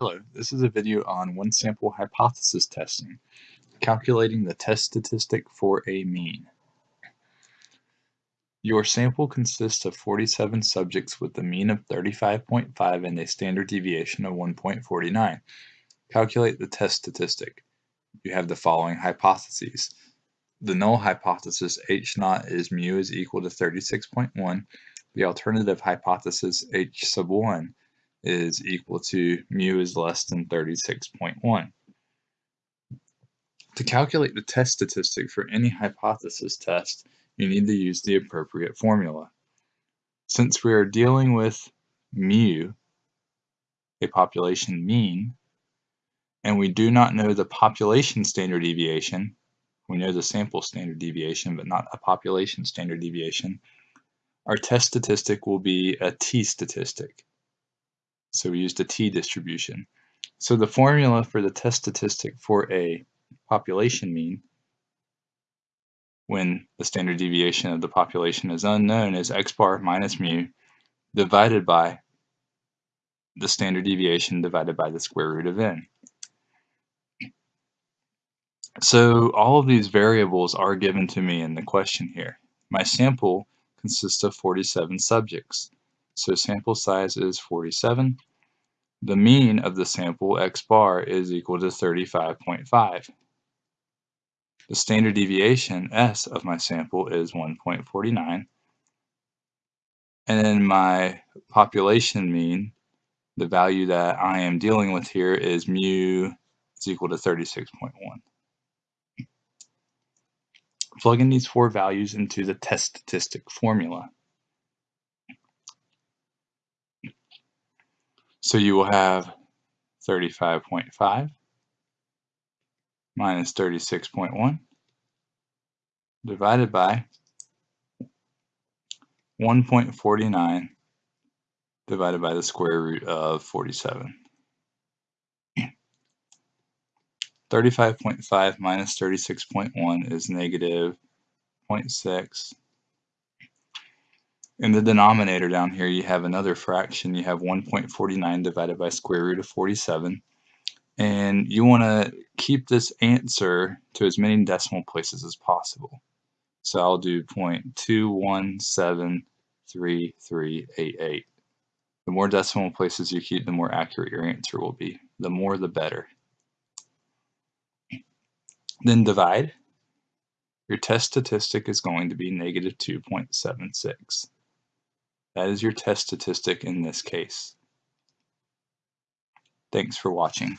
Hello, this is a video on one sample hypothesis testing, calculating the test statistic for a mean. Your sample consists of 47 subjects with a mean of 35.5 and a standard deviation of 1.49. Calculate the test statistic. You have the following hypotheses. The null hypothesis H naught is mu is equal to 36.1. The alternative hypothesis H sub 1 is equal to mu is less than 36.1. To calculate the test statistic for any hypothesis test, you need to use the appropriate formula. Since we are dealing with mu, a population mean, and we do not know the population standard deviation, we know the sample standard deviation, but not a population standard deviation, our test statistic will be a t-statistic. So we used a t-distribution. So the formula for the test statistic for a population mean when the standard deviation of the population is unknown is x bar minus mu divided by the standard deviation divided by the square root of n. So all of these variables are given to me in the question here. My sample consists of 47 subjects. So sample size is 47. The mean of the sample x bar is equal to 35.5. The standard deviation s of my sample is 1.49. And then my population mean, the value that I am dealing with here is mu is equal to 36.1. Plug in these four values into the test statistic formula. So you will have 35.5 minus 36.1 divided by 1.49 divided by the square root of 47. 35.5 minus 36.1 is negative 0.6 in the denominator down here, you have another fraction. You have 1.49 divided by square root of 47. And you want to keep this answer to as many decimal places as possible. So I'll do 0.2173388. The more decimal places you keep, the more accurate your answer will be. The more, the better. Then divide. Your test statistic is going to be negative 2.76. That is your test statistic in this case. Thanks for watching.